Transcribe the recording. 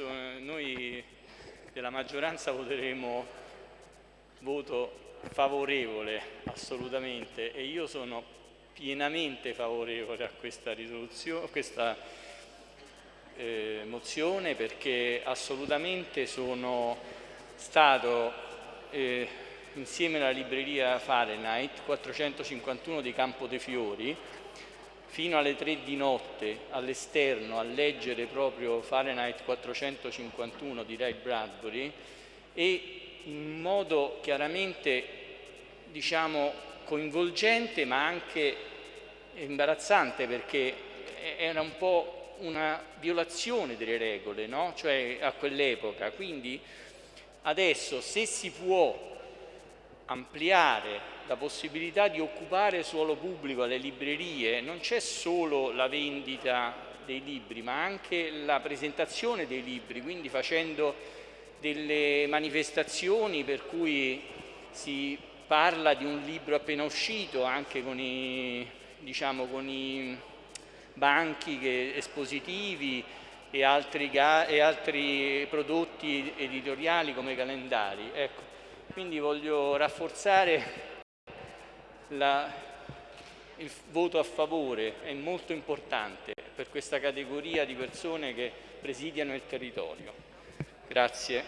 senso noi della maggioranza voteremo voto favorevole assolutamente e io sono pienamente favorevole a questa, a questa eh, mozione perché assolutamente sono stato eh, insieme alla libreria Fahrenheit 451 di Campo dei Fiori fino alle 3 di notte all'esterno a leggere proprio Fahrenheit 451 di Ray Bradbury e in modo chiaramente diciamo coinvolgente ma anche imbarazzante perché era un po' una violazione delle regole, no? cioè a quell'epoca. Quindi adesso se si può ampliare la possibilità di occupare suolo pubblico alle librerie, non c'è solo la vendita dei libri, ma anche la presentazione dei libri, quindi facendo delle manifestazioni per cui si parla di un libro appena uscito anche con i, diciamo, con i banchi che, espositivi e altri, e altri, prodotti editoriali come calendari. Ecco, quindi voglio rafforzare la, il voto a favore, è molto importante per questa categoria di persone che presidiano il territorio. Grazie.